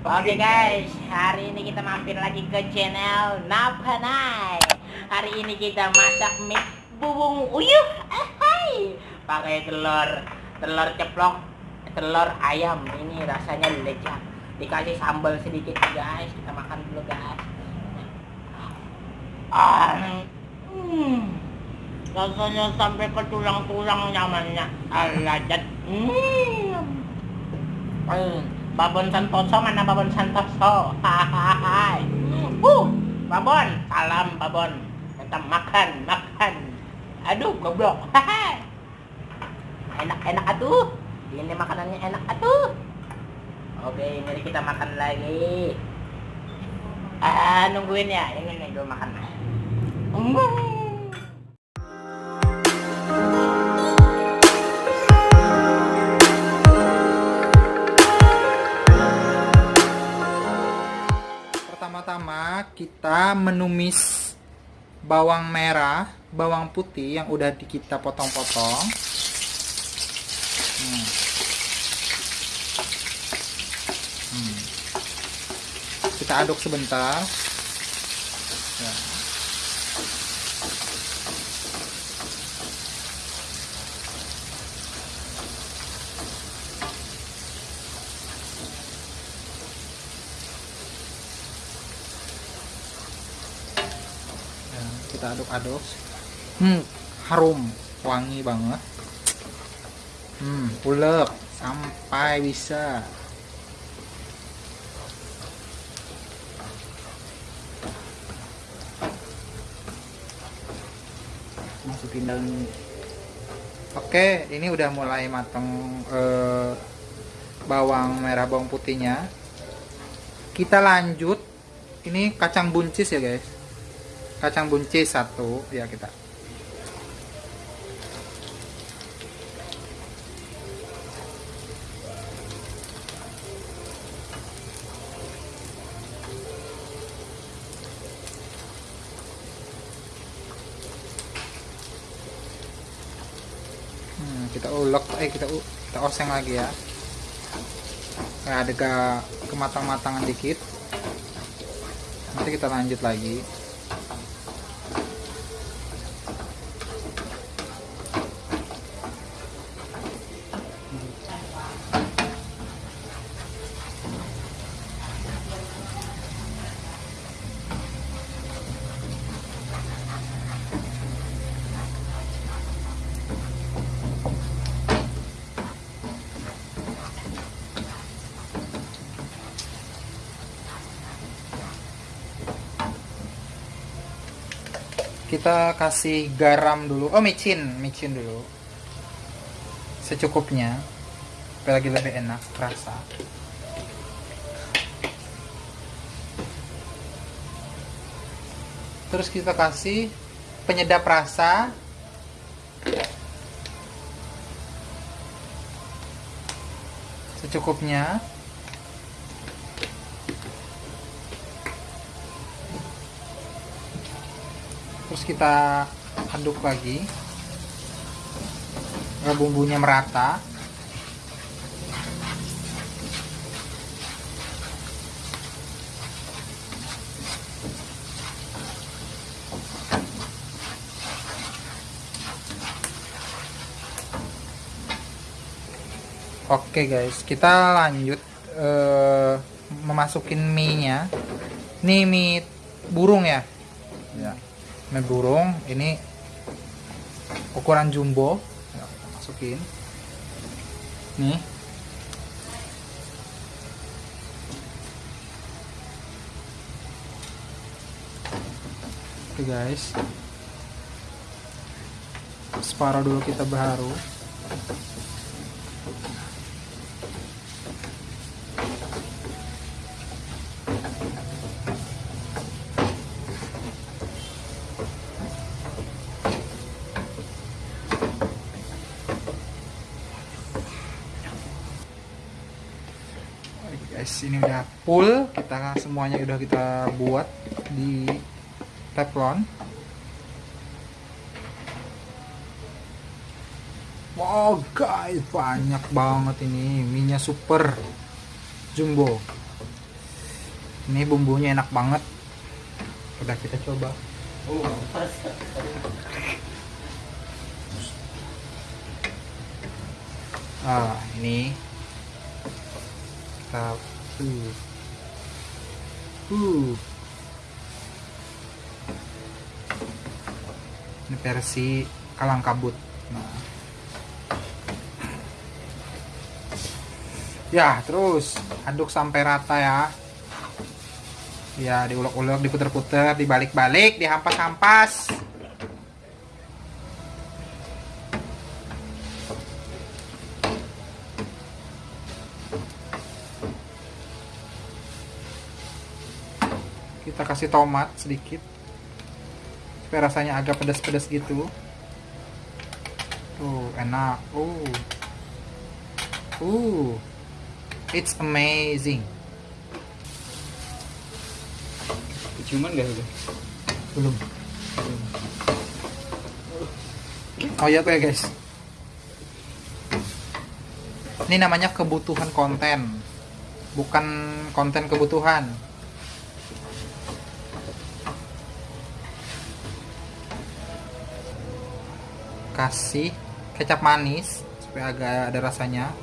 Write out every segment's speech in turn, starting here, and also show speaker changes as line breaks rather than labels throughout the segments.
Oke guys, hari ini kita mampir lagi ke channel Napanay. Hari ini kita masak mie bubung uyuh, hai. pakai telur, telur ceplok, telur ayam. Ini rasanya lezat. Dikasih sambal sedikit guys, kita makan dulu guys. Ah, hmm. rasanya sampai ke tulang-tulang nyamannya, lezat. Hmm. Hmm. Babon Santoso mana Babon Santoso? Hahaha uh Babon salam Babon. Kita makan makan. Aduh goblok. Enak enak atuh. Ini makanannya enak atuh. Oke mari kita makan lagi. Ah nungguin ya. Ini nih dulu makan. Hmm.
Pertama-tama kita menumis bawang merah, bawang putih yang udah kita potong-potong. Hmm. Hmm. Kita aduk sebentar. Ya. Kita aduk-aduk. Hmm. Harum wangi banget. Hmm ulek sampai bisa. Masukin daun. Oke ini udah mulai matang eh, bawang merah bawang putihnya. Kita lanjut. Ini kacang buncis ya guys kacang buncis satu. Ya kita. Hmm, kita ulek. Eh kita kita oseng lagi ya. Kayak ada ke kematang-matangan dikit. Nanti kita lanjut lagi kita kasih garam dulu. Oh micin. Micin dulu. Secukupnya. Supaya lagi lebih enak rasa terus kita kasih penyedap rasa. Secukupnya terus kita aduk lagi agar bumbunya merata Oke guys, kita lanjut uh, memasukin mie nya. Ini mie burung ya. Ya mie burung ini ukuran jumbo. Ya, masukin. Nih. Oke guys. Separuh dulu kita baru guys ini udah full kita semuanya udah kita buat di teflon. Wow guys banyak banget ini. Minyak super. Jumbo. Ini bumbunya enak banget. Udah kita coba.
Oh,
Ah, ini kita uh. Uh. Ini versi kalang kabut. Nah. Ya, terus aduk sampai rata ya. Ya, diulek-ulek, diputer-puter, dibalik-balik, dihampas-hampas. Kita kasih tomat sedikit. Supaya rasanya agak pedas-pedas gitu. Tuh, enak. Uh. Uh. It's amazing.
Cuman gak udah?
Belum. Oh iya tuh ya guys. Ini namanya kebutuhan konten. Bukan konten kebutuhan. Kasih kecap manis supaya agak ada rasanya.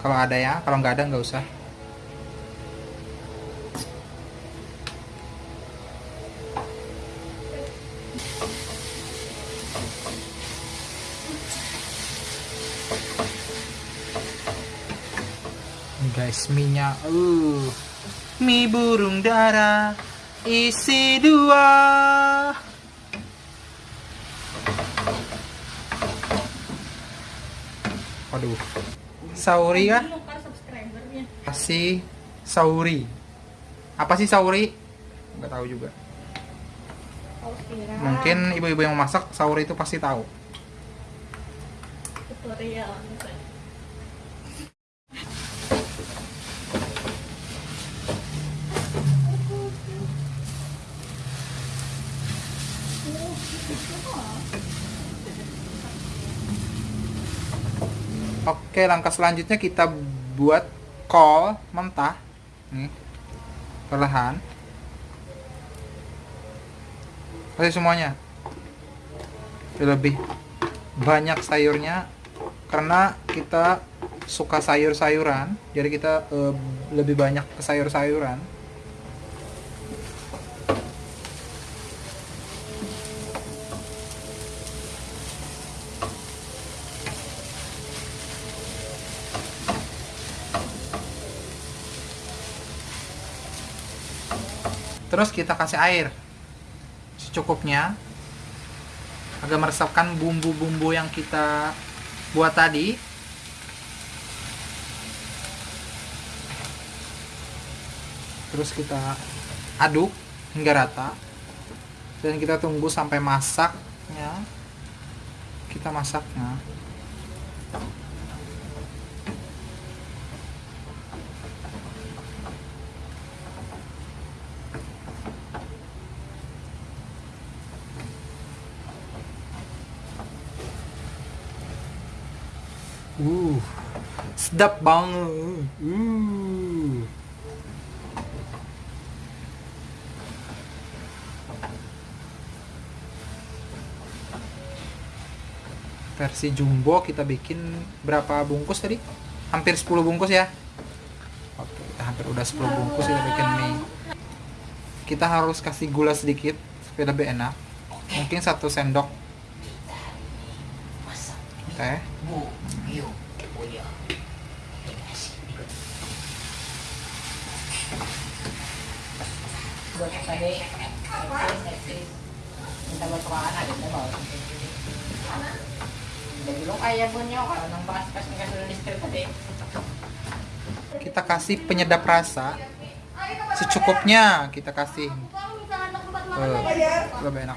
Kalau ada ya, kalau nggak ada nggak usah. Guys, mie-nya uh. Mie burung dara isi dua. Waduh. Sauri kah? Kasih sauri. Apa sih sauri? Nggak tahu juga. Mungkin ibu-ibu yang masak sauri itu pasti tahu.
tutorial
Oke, langkah selanjutnya kita buat kol mentah. Nih. Perlahan. Kasih semuanya. Lebih banyak sayurnya karena kita suka sayur-sayuran, jadi kita eh, lebih banyak ke sayur-sayuran. Terus kita kasih air secukupnya agar meresapkan bumbu-bumbu yang kita buat tadi. Terus kita aduk hingga rata dan kita tunggu sampai masaknya. Kita masaknya. Uh, sedap banget. Uh. Versi jumbo kita bikin berapa bungkus tadi? Hampir 10 bungkus ya. Oke, kita hampir udah 10 bungkus kita bikin mie. Kita harus kasih gula sedikit supaya lebih enak. Mungkin satu sendok teh.
bu, Buat tadi. Minta. Jadi kayak kalau pas listrik tadi.
Kita kasih penyedap rasa secukupnya kita kasih. Eh, lebih enak.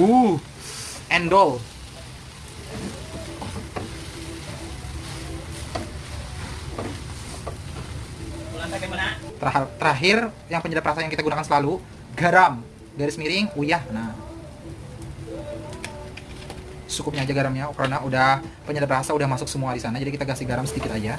Uh, endol. Terakhir, terakhir yang penyedap rasa yang kita gunakan selalu garam. Garis miring uyah. Nah. Cukupnya aja garamnya karena udah penyedap rasa udah masuk semua di sana jadi kita kasih garam sedikit aja